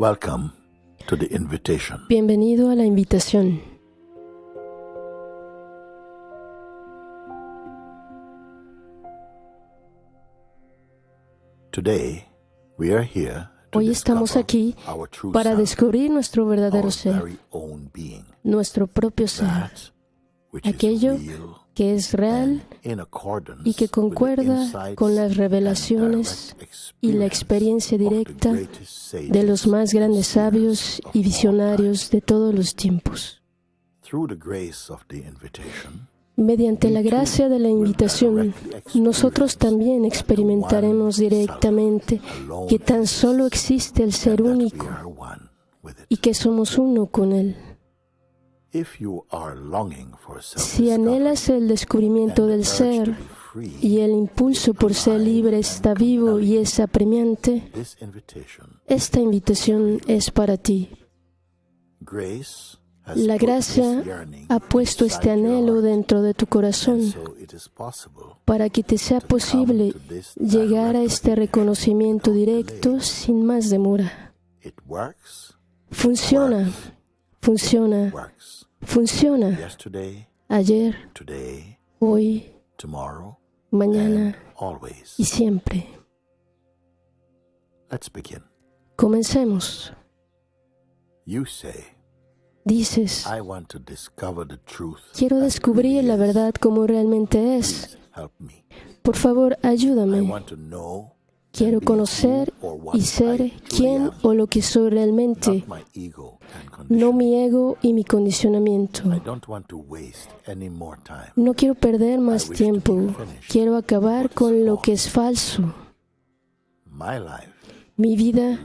Welcome to the invitation. Bienvenido a la invitación. Today, we are here to Hoy estamos aquí para descubrir nuestro verdadero ser, nuestro propio ser, aquello que es real y que concuerda con las revelaciones y la experiencia directa de los más grandes and sabios y visionarios de todos los tiempos. Mediante la gracia de la invitación, nosotros también experimentaremos directamente que tan solo existe el ser único y que somos uno con Él. Si anhelas el descubrimiento del ser y el impulso por ser libre está vivo y es apremiante, esta invitación es para ti. La gracia ha puesto este anhelo dentro de tu corazón para que te sea posible llegar a este reconocimiento directo sin más demora. Funciona, funciona. Funciona. Ayer, hoy, mañana y siempre. Comencemos. Dices, quiero descubrir la verdad como realmente es. Por favor, ayúdame. Quiero conocer y ser quién o lo que soy realmente, no mi ego y mi condicionamiento. No quiero perder más tiempo. Quiero acabar con lo que es falso. Mi vida,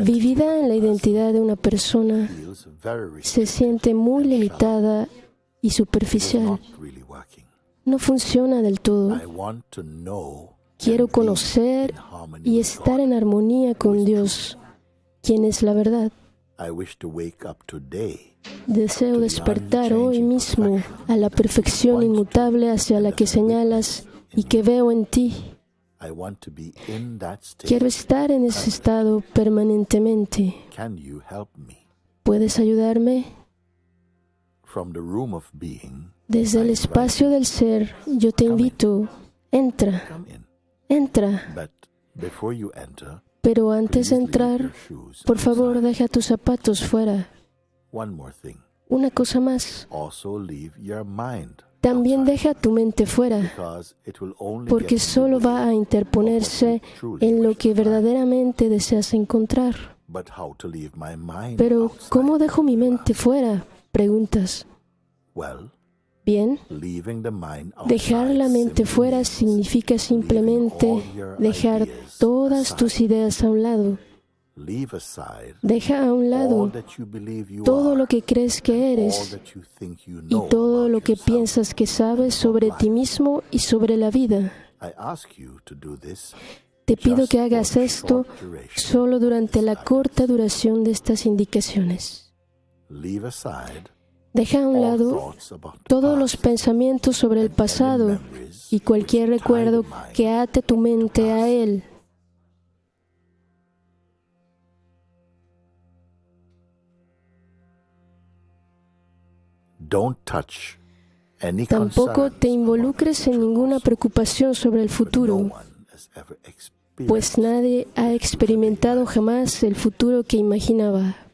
vivida en la identidad de una persona, se siente muy limitada y superficial. No funciona del todo. Quiero conocer y estar en armonía con Dios, quien es la verdad. Deseo despertar hoy mismo a la perfección inmutable hacia la que señalas y que veo en ti. Quiero estar en ese estado permanentemente. ¿Puedes ayudarme? Desde el espacio del ser, yo te invito, entra. Entra. Pero antes de entrar, por favor, deja tus zapatos fuera. Una cosa más, también deja tu mente fuera, porque solo va a interponerse en lo que verdaderamente deseas encontrar. Pero? ¿cómo dejo mi mente fuera? Preguntas. Bien, dejar la mente fuera significa simplemente dejar todas tus ideas a un lado. Deja a un lado todo lo que crees que eres y todo lo que piensas que sabes sobre ti mismo y sobre la vida. Te pido que hagas esto solo durante la corta duración de estas indicaciones. Deja a un lado todos los pensamientos sobre el pasado y cualquier recuerdo que ate tu mente a él. Tampoco te involucres en ninguna preocupación sobre el futuro, pues nadie ha experimentado jamás el futuro que imaginaba.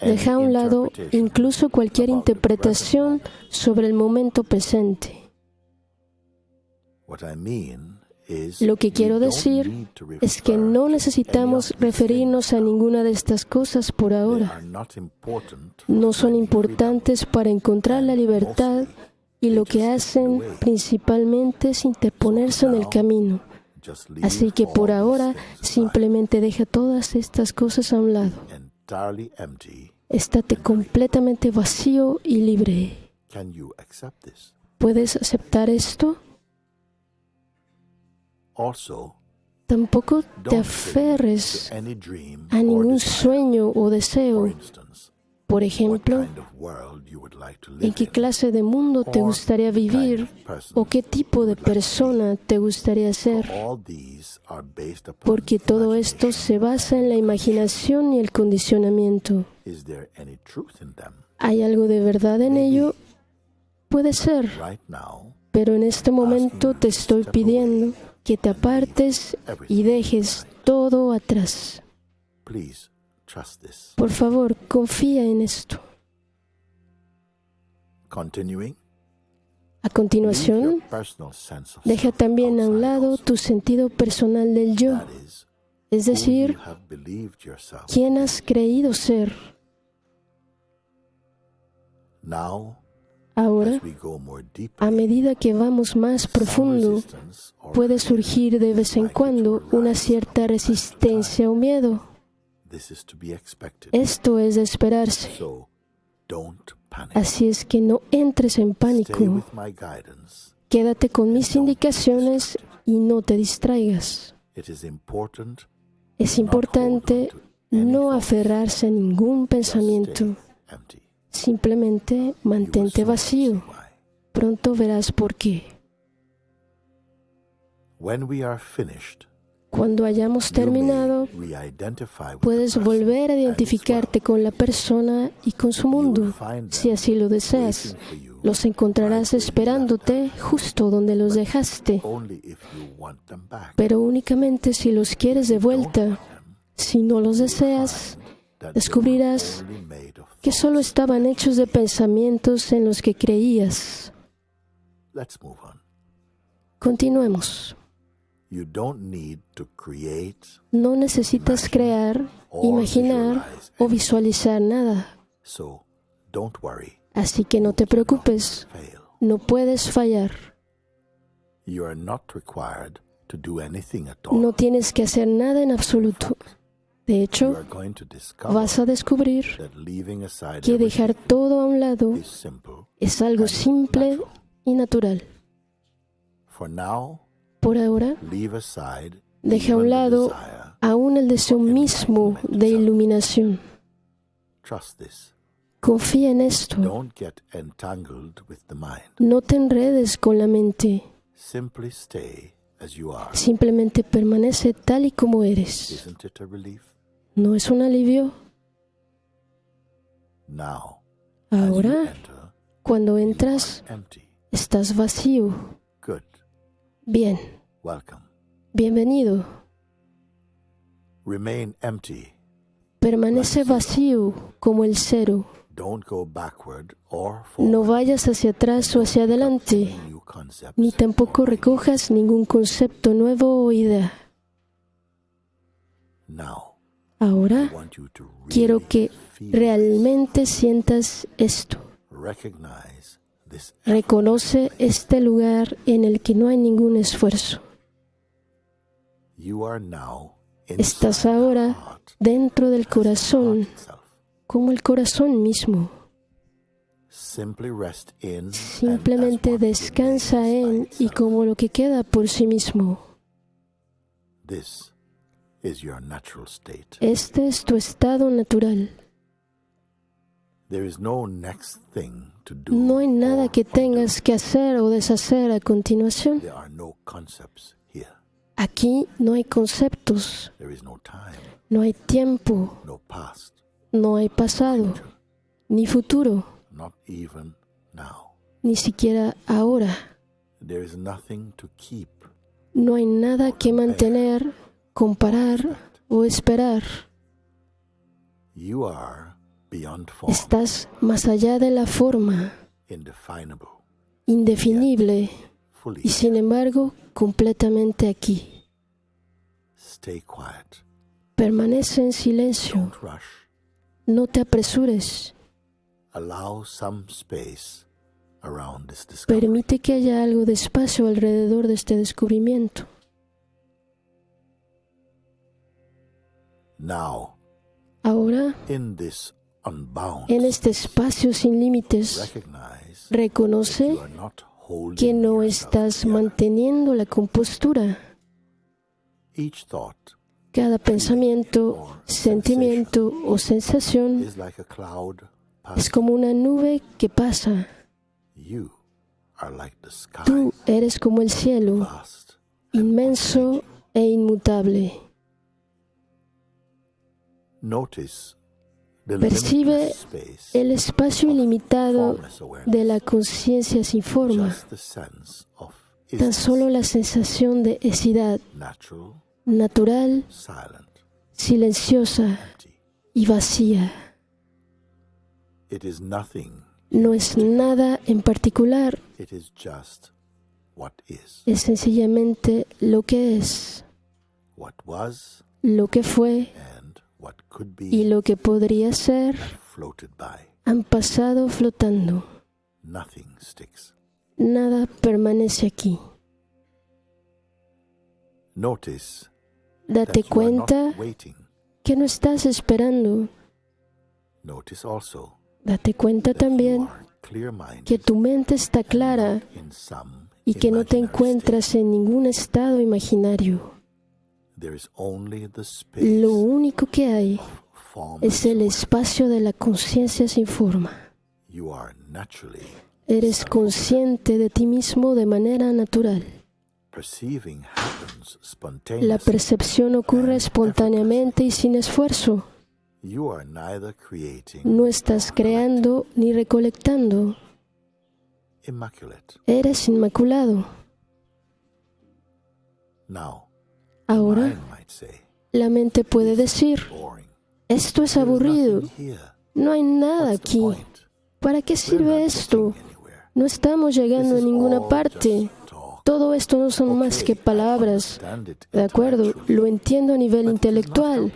Deja a un lado incluso cualquier interpretación sobre el momento presente. Lo que quiero decir Es que no necesitamos referirnos a ninguna de estas cosas por ahora. No son importantes para encontrar la libertad y lo que hacen principalmente es interponerse en el camino. Así que por ahora simplemente deja todas estas cosas a un lado. Estate completamente vacío y libre. ¿Puedes aceptar esto? Tampoco te aferres a ningún sueño o deseo. Por ejemplo, en qué clase de mundo te gustaría vivir o qué tipo de persona te gustaría ser. Porque todo esto se basa en la imaginación y el condicionamiento. ¿Hay algo de verdad en ello? Puede ser, pero en este momento te estoy pidiendo que te apartes y dejes todo atrás. Please trust this. Por favor, confía en esto. Continuing, A continuación, deja también a un lado tu sentido personal del yo, es decir, quién has creído ser. Ahora, a medida que vamos más profundo, puede surgir de vez en cuando una cierta resistencia o miedo. Esto es de esperarse. Así es que no entres en pánico. Quédate con mis indicaciones y no te distraigas. Es importante no aferrarse a ningún pensamiento. Simplemente mantente vacío. Pronto verás por qué. When we are finished, Cuando hayamos terminado, puedes volver a identificarte con la persona y con su mundo. Si así lo deseas, los encontrarás esperándote justo donde los dejaste, pero únicamente si los quieres de vuelta. Si no los deseas, descubrirás que solo estaban hechos de pensamientos en los que creías. Continuemos. No necesitas crear, imaginar o visualizar nada, So don't worry. así que no te preocupes, no puedes fallar. You are not required to do anything at all. No tienes que hacer nada en absoluto. De hecho, vas a descubrir que dejar todo a un lado es algo and simple natural. y natural. Por ahora, deja a un lado aún el deseo mismo de iluminación. Confía en esto. No te enredes con la mente. Simplemente permanece tal y como eres. ¿No es un alivio? Ahora, cuando entras, estás vacío. Bien, Welcome. bienvenido. Remain empty. Permanece vacío como el cero. Don't go backward or forward. No vayas hacia atrás o hacia adelante, ni tampoco recojas ningún concepto nuevo o idea. Now, Ahora quiero que realmente sientas esto. Reconoce este lugar en el que no hay ningún esfuerzo. Estás ahora dentro del corazón, como el corazón mismo. Simplemente descansa en y como lo que queda por sí mismo. Este es tu estado natural. No hay nada que tengas que hacer o deshacer a continuación. Aquí no hay conceptos, no hay tiempo, no hay pasado, ni futuro, ni siquiera ahora. No hay nada que mantener, comparar o esperar. Estás más allá de la forma, indefinible. Y sin embargo completamente aquí. Stay quiet. Permanece en silencio, no te apresures, Allow some space around this discovery. permite que haya algo de espacio alrededor de este descubrimiento. Now, Ahora, in this unbound, en este espacio sin límites, recognize reconoce que no estás manteniendo la compostura. Cada pensamiento, sentimiento o sensación es como una nube que pasa. Tú eres como el cielo, inmenso e inmutable. Percibe El espacio ilimitado de la conciencia sin forma, tan solo la sensación de esidad. Natural, silenciosa. Y vacía. No es nada en particular, es sencillamente lo que es, lo que fue y lo que podría ser han pasado flotando. Nada permanece aquí. Notice Date cuenta que no estás esperando. Date cuenta también que tu mente está clara y que no te encuentras en ningún estado imaginario. Lo único que hay es el espacio de la conciencia sin forma. Eres consciente de ti mismo de manera natural. La percepción ocurre espontáneamente y sin esfuerzo. No estás creando ni recolectando. Eres inmaculado. Ahora, la mente puede decir, esto es aburrido, no hay nada aquí. ¿Para qué sirve esto? No estamos llegando a ninguna parte. Todo esto no son más que palabras. De acuerdo, lo entiendo a nivel intelectual,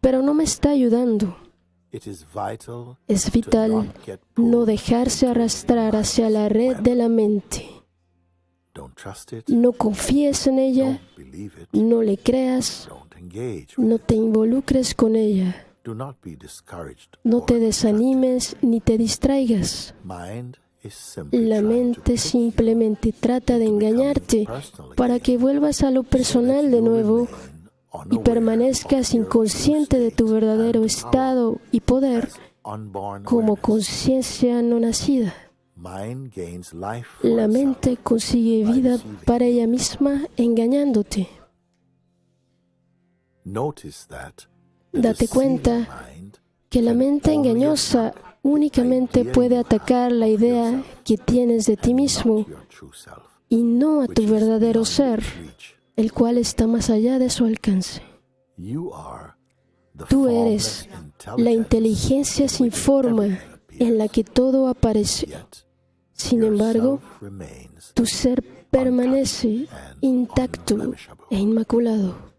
pero no me está ayudando. Es vital no dejarse arrastrar hacia la red de la mente. No confíes en ella, no le creas, no te involucres con ella, no te desanimes ni te distraigas. La mente simplemente trata de engañarte para que vuelvas a lo personal de nuevo y permanezcas inconsciente de tu verdadero estado y poder como conciencia no nacida. La mente consigue vida para ella misma engañándote. Notice that the Date cuenta que la mente engañosa únicamente puede atacar la idea que tienes de ti mismo y no a tu verdadero ser, el cual está más allá de su alcance. You are the Tú eres la inteligencia in sin forma en la que todo aparece. Sin embargo, tu ser permanece intacto e inmaculado.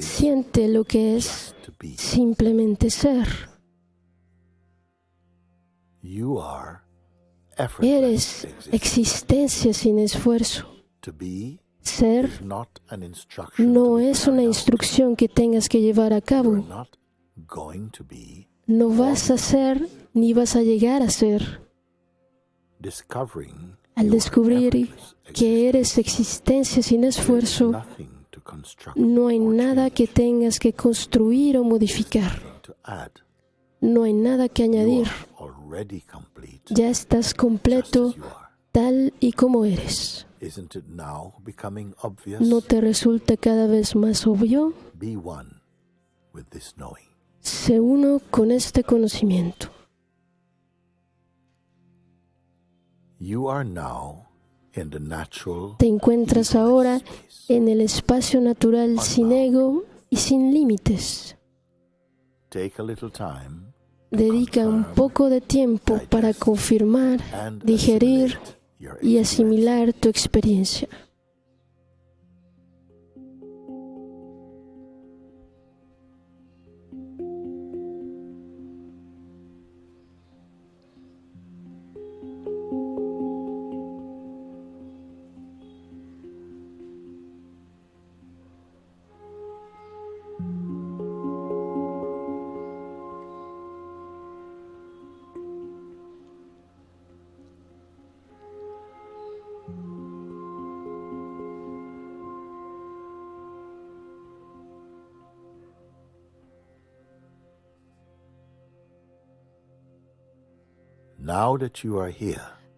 Siente lo que es simplemente ser. Eres existencia sin esfuerzo. Ser no es una instrucción que tengas que llevar a cabo. No vas a ser ni vas a llegar a ser. Al descubrir que eres existencia sin esfuerzo, no hay nada que tengas que construir o modificar. No hay nada que añadir. Ya estás completo tal y como eres. ¿No te resulta cada vez más obvio? Se uno con este conocimiento. Te encuentras ahora en el espacio natural sin ego y sin límites. Take a little time Dedica un poco de tiempo para confirmar digerir y asimilar tu experiencia.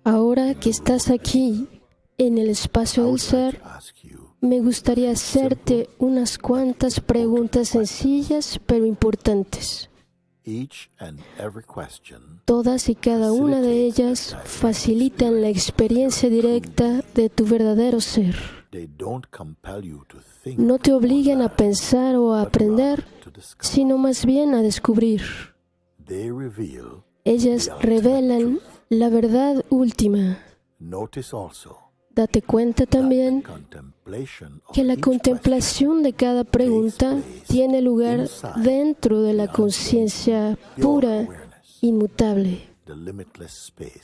Ahora que estás aquí en el espacio del ser, me gustaría hacerte unas cuantas preguntas sencillas pero importantes. Todas y cada una de ellas facilitan la experiencia directa de tu verdadero ser. No te obligan a pensar o a aprender, sino más bien a descubrir. Ellas revelan la verdad última. Date cuenta también que la contemplación de cada pregunta tiene lugar dentro de la conciencia pura, inmutable,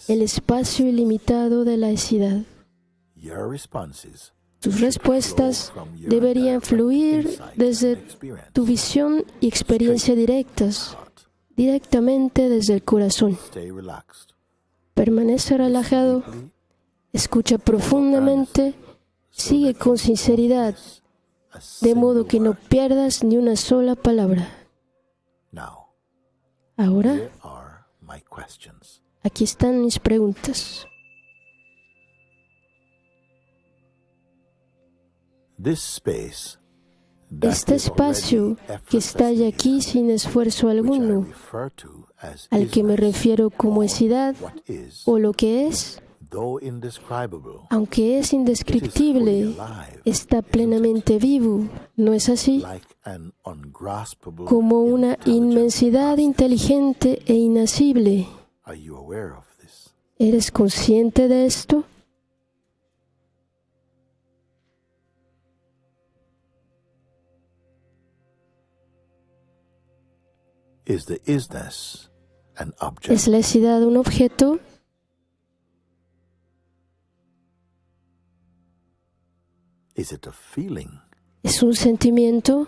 el espacio ilimitado de la responses Tus respuestas deberían fluir desde tu visión y experiencia directas, directamente desde el corazón. Permanece relajado, escucha profundamente, sigue con sinceridad, de modo que no pierdas ni una sola palabra. Ahora, aquí están mis preguntas. This space Este espacio que está ya aquí sin esfuerzo alguno, al que me refiero como esidad o lo que es, aunque es indescriptible, está plenamente vivo, ¿no es así? Como una inmensidad inteligente e this? ¿Eres consciente de esto? ¿Es la esidad un objeto? Is it a feeling? ¿Es un sentimiento?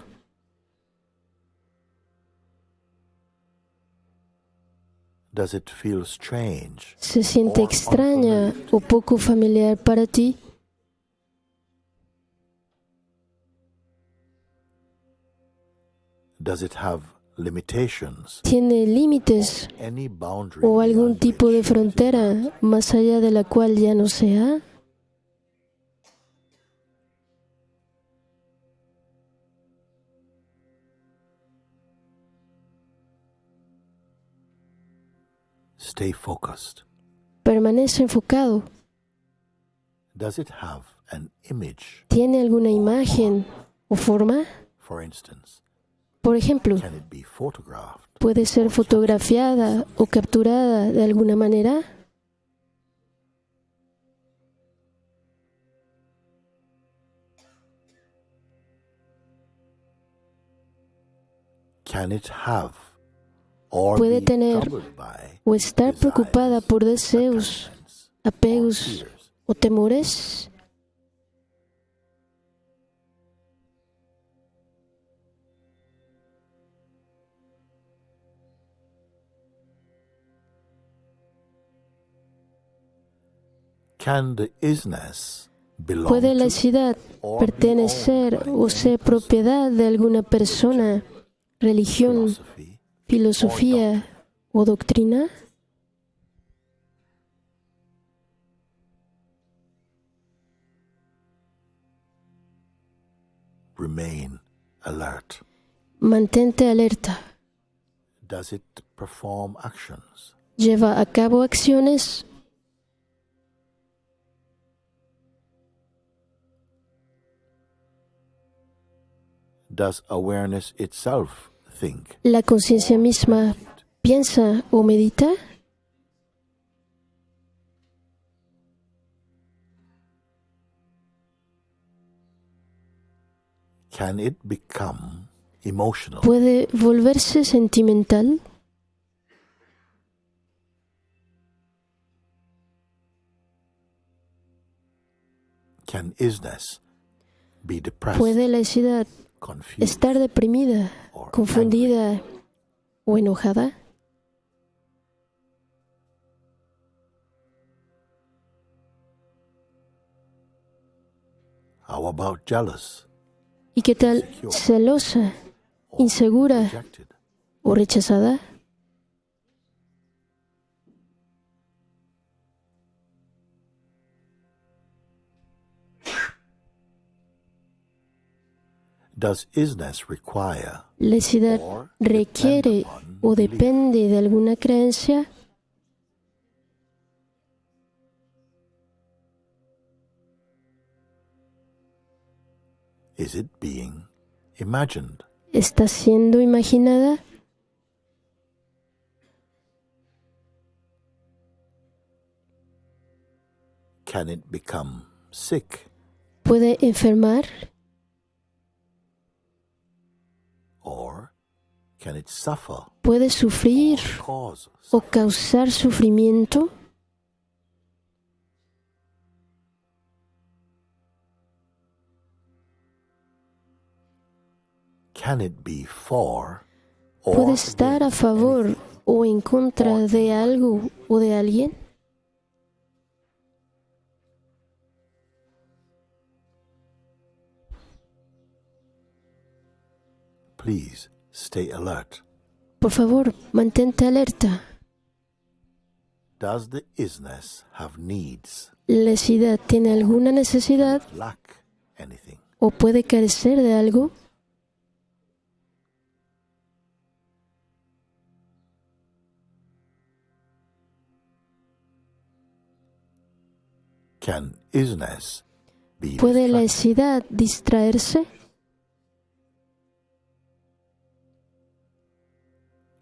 Does it feel strange? ¿Se siente extraña o poco familiar para ti? Does it have? ¿Tiene límites o algún tipo de frontera más allá de la cual ya no sea? Stay focused. Permanece enfocado. Does it have an image? ¿Tiene alguna imagen o forma? For instance, Por ejemplo? ¿puede ser fotografiada o capturada de alguna manera? Puede tener ¿O estar preocupada por deseos, apegos o temores? ¿Puede la ciudad pertenecer o ser propiedad de alguna persona, religión, filosofía o doctrina? remain alert. Mantente alerta. Does it perform actions? Lleva a cabo acciones. Does awareness itself think? La conciencia misma piensa o medita. Can it become emotional? Puede volverse sentimental. Can isness be depressed, Puede la confused, estar deprimida, confundida o enojada. How about jealous, ¿Y qué tal celosa, insegura o rechazada? ¿La isness requiere o depende de alguna creencia? ¿Está siendo imaginada? Can it become sick? ¿Puede enfermar? ¿Puede sufrir o causar sufrimiento? Can it be for ¿Puede estar a favor o en contra de algo o de alguien? Please stay alert. Por favor, mantente alerta. Does the isness have needs? ¿La isness tiene alguna necesidad? Lack anything? ¿O puede carecer de algo? Can isness be ¿Puede la isness distraerse?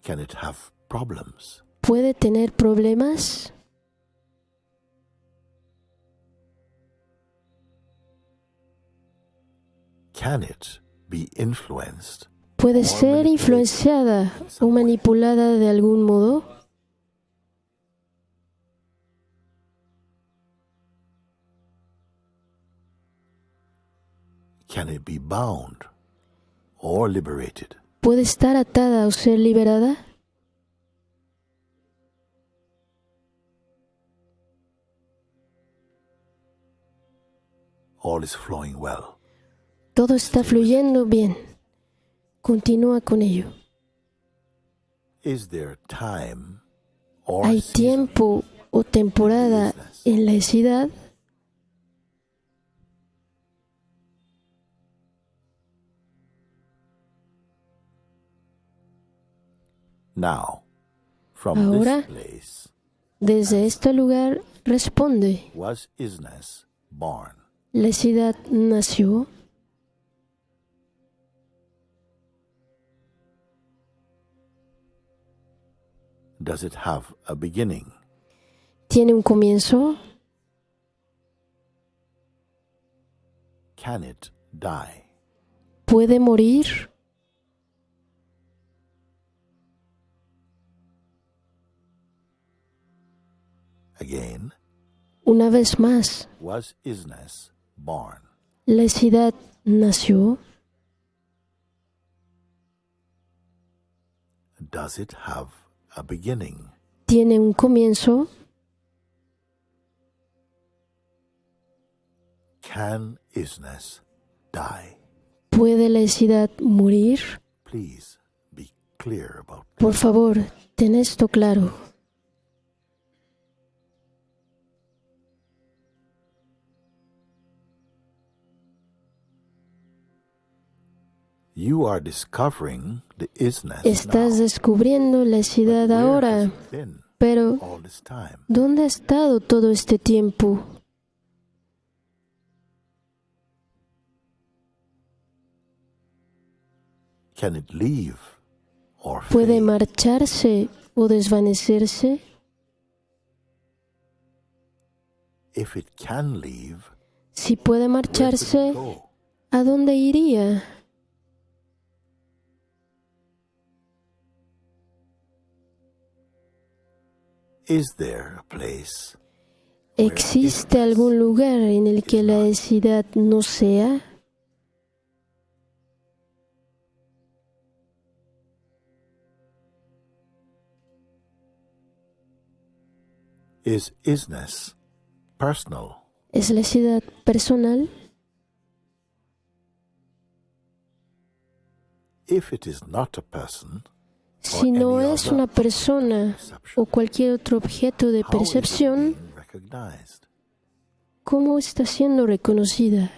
Can it have problems? ¿Puede tener problemas? Can it be influenced? ¿Puede ser influenciada o manipulada de algún modo? Can it be bound or liberated? ¿Puede estar atada o ser liberada? All is flowing well. Todo está fluyendo bien. Continúa con ello. ¿Hay tiempo o temporada en la esidad? Ahora. this place Desde este lugar responde, was isness born? la esidad nació, Does it have a beginning? tiene un comienzo, Can it die? puede morir, una vez más, was isness born? la esidad nació, Does it have a beginning? tiene un comienzo, Can isness die? puede la esidad morir. Please be clear about Por favor, ten esto claro. Estás now. descubriendo la has ahora, pero? ¿dónde ha estado todo este tiempo? Can it leave or ¿Puede marcharse o desvanecerse? If it can leave, Si puede marcharse? ¿a dónde iría? ¿Existe algún lugar en el que la esidad no sea? is isness personal? ¿Es la esidad personal? If it is not a person, Si no es una persona o cualquier otro objeto de percepción, ¿cómo está siendo reconocida?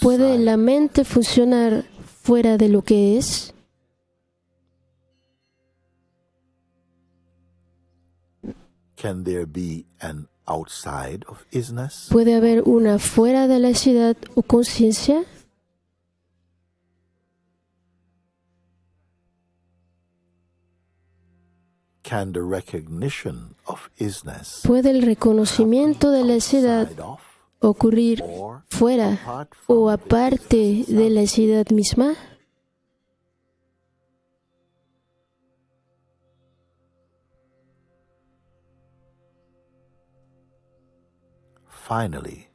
¿Puede la mente funcionar fuera de lo que es? Can there be an outside of isness? ¿Puede haber una fuera de la ciudad o conciencia? Can the recognition of isness ¿Puede el reconocimiento de la ciudad ocurrir fuera o aparte de la ciudad misma? Finally,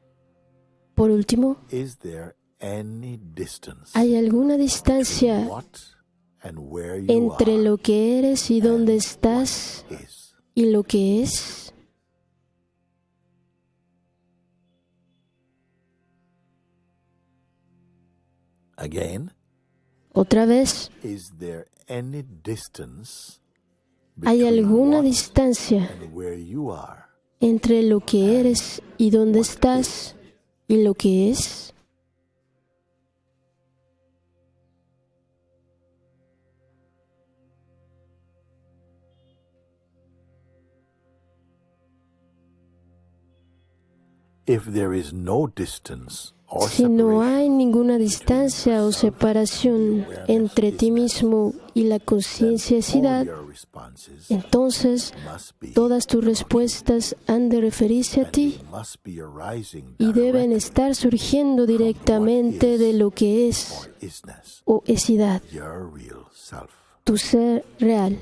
Por último, is there any distance ¿hay alguna distancia what and where you entre lo que eres y dónde estás y lo que es? Again, Otra vez, is there any distance ¿hay alguna distancia entre lo que eres y dónde estás y lo que es? if there is no distance Si no hay ninguna distancia o separación entre ti mismo y la responses entonces todas tus respuestas han de referirse a ti y deben estar surgiendo directamente de lo que es o esidad, tu ser real.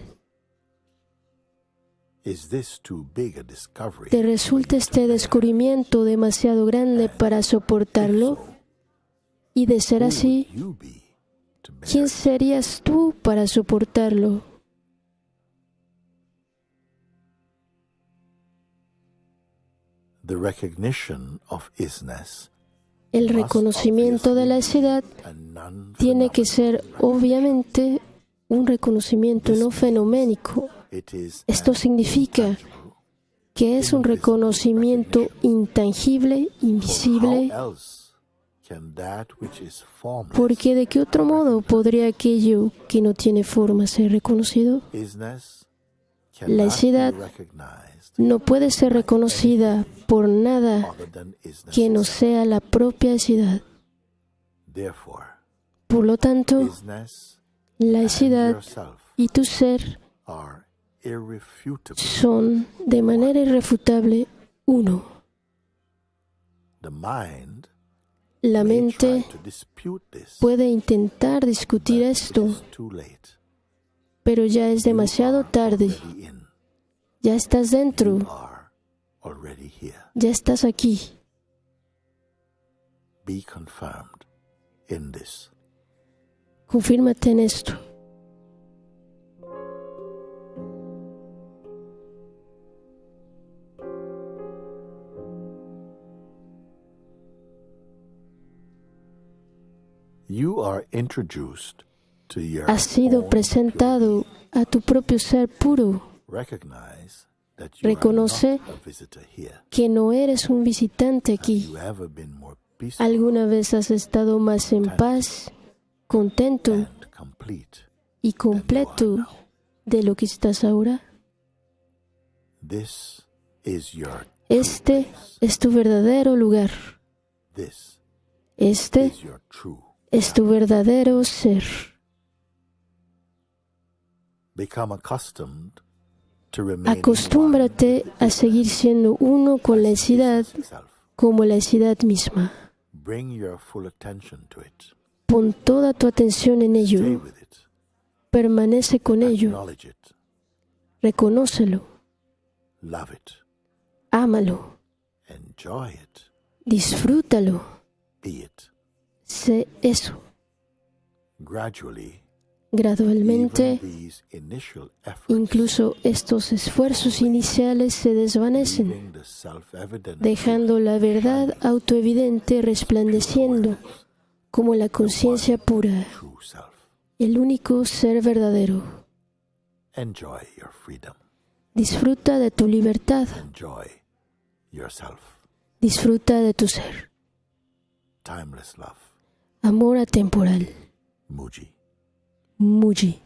¿Te resulta este descubrimiento demasiado grande para soportarlo? Y de ser así, ¿quién serías tú para soportarlo? The recognition of isness El reconocimiento de la esidad tiene que ser obviamente un reconocimiento no fenoménico. Esto significa que es un reconocimiento intangible, invisible, porque de qué otro modo podría aquello que no tiene forma ser reconocido? La recognized No puede ser reconocida por nada que no sea la propia esidad. Therefore, Por lo tanto, la yourself y tu ser. Son de manera irrefutable uno. La mente puede intentar discutir esto, pero ya es demasiado tarde. Ya estás dentro, ya estás aquí. Confírmate en esto. Has sido presentado a tu propio ser puro, Reconoce que no eres un visitante aquí. ¿Alguna vez has estado más en paz, contento y completo de lo que estás ahora? Este es tu verdadero lugar. Este is your true. Es tu verdadero ser. Acostúmbrate a seguir siendo uno con la itself. como la esidad misma. Pon toda tu atención en ello. Permanece con ello. Reconócelo. Ámalo. Disfrútalo. Sé eso. Gradualmente, incluso estos esfuerzos iniciales se desvanecen, dejando la verdad autoevidente resplandeciendo como la conciencia pura, el único ser verdadero. Disfruta de tu libertad. Disfruta de tu ser. Timeless love. Amor atemporal. Muji. Muji.